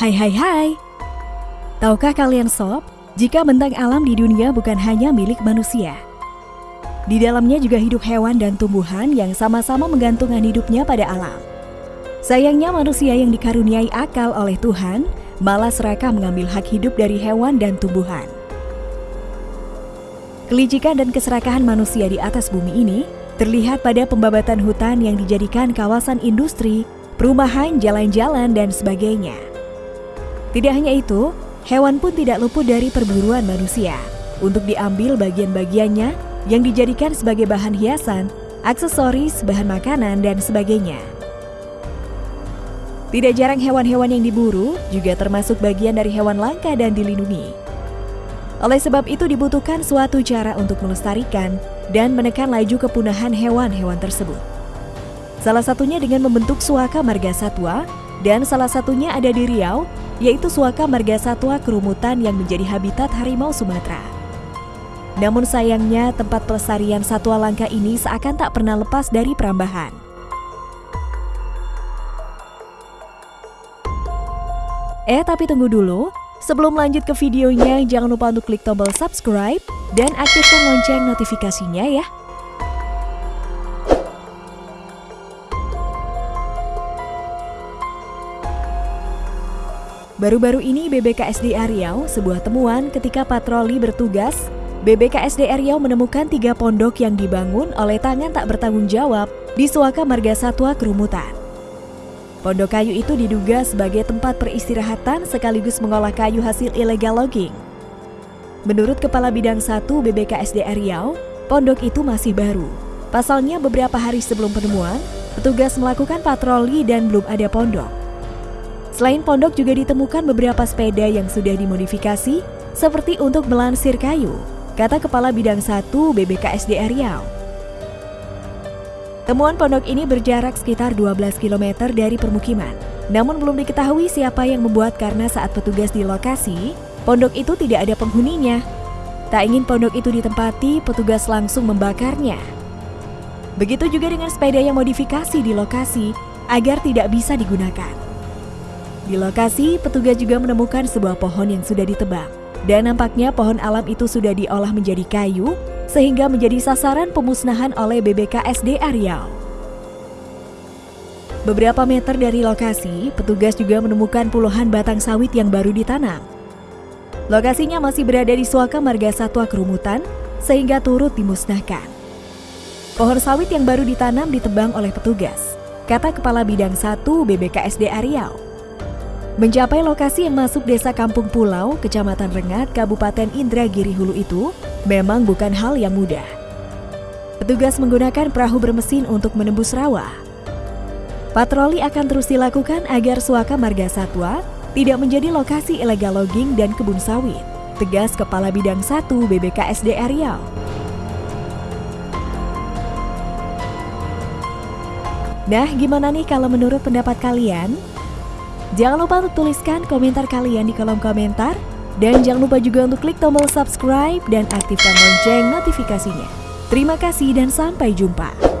Hai hai hai. Tahukah kalian sob, jika bentang alam di dunia bukan hanya milik manusia. Di dalamnya juga hidup hewan dan tumbuhan yang sama-sama menggantungkan hidupnya pada alam. Sayangnya manusia yang dikaruniai akal oleh Tuhan malah serakah mengambil hak hidup dari hewan dan tumbuhan. Kelicikan dan keserakahan manusia di atas bumi ini terlihat pada pembabatan hutan yang dijadikan kawasan industri, perumahan, jalan-jalan, dan sebagainya. Tidak hanya itu, hewan pun tidak luput dari perburuan manusia untuk diambil bagian-bagiannya yang dijadikan sebagai bahan hiasan, aksesoris, bahan makanan, dan sebagainya. Tidak jarang hewan-hewan yang diburu juga termasuk bagian dari hewan langka dan dilindungi. Oleh sebab itu dibutuhkan suatu cara untuk melestarikan dan menekan laju kepunahan hewan-hewan tersebut. Salah satunya dengan membentuk suaka marga satwa dan salah satunya ada di Riau yaitu Suaka Marga Satwa Kerumutan yang menjadi habitat harimau Sumatera. Namun sayangnya tempat pelestarian satwa langka ini seakan tak pernah lepas dari perambahan. Eh tapi tunggu dulu, sebelum lanjut ke videonya jangan lupa untuk klik tombol subscribe dan aktifkan lonceng notifikasinya ya. Baru-baru ini BBKSD Riau sebuah temuan ketika patroli bertugas, BBKSD Riau menemukan tiga pondok yang dibangun oleh tangan tak bertanggung jawab di Suaka Marga Satwa Kerumutan. Pondok kayu itu diduga sebagai tempat peristirahatan sekaligus mengolah kayu hasil ilegal logging. Menurut Kepala Bidang 1 BBKSD Riau, pondok itu masih baru. Pasalnya beberapa hari sebelum penemuan, petugas melakukan patroli dan belum ada pondok. Selain pondok juga ditemukan beberapa sepeda yang sudah dimodifikasi seperti untuk melansir kayu, kata Kepala Bidang 1 BBKSD Riau. Temuan pondok ini berjarak sekitar 12 km dari permukiman. Namun belum diketahui siapa yang membuat karena saat petugas di lokasi, pondok itu tidak ada penghuninya. Tak ingin pondok itu ditempati, petugas langsung membakarnya. Begitu juga dengan sepeda yang modifikasi di lokasi agar tidak bisa digunakan. Di lokasi, petugas juga menemukan sebuah pohon yang sudah ditebang. Dan nampaknya pohon alam itu sudah diolah menjadi kayu, sehingga menjadi sasaran pemusnahan oleh BBKSD Riau. Beberapa meter dari lokasi, petugas juga menemukan puluhan batang sawit yang baru ditanam. Lokasinya masih berada di Suaka Marga Satwa Kerumutan, sehingga turut dimusnahkan. Pohon sawit yang baru ditanam ditebang oleh petugas, kata Kepala Bidang 1 BBKSD Riau. Mencapai lokasi yang masuk desa Kampung Pulau, Kecamatan Rengat, Kabupaten Indragiri Hulu itu memang bukan hal yang mudah. Petugas menggunakan perahu bermesin untuk menembus rawa. Patroli akan terus dilakukan agar Suaka Marga Satwa tidak menjadi lokasi ilegal logging dan kebun sawit. Tegas Kepala Bidang 1 BBKSD Riau. Nah, gimana nih kalau menurut pendapat kalian? Jangan lupa untuk tuliskan komentar kalian di kolom komentar. Dan jangan lupa juga untuk klik tombol subscribe dan aktifkan lonceng notifikasinya. Terima kasih dan sampai jumpa.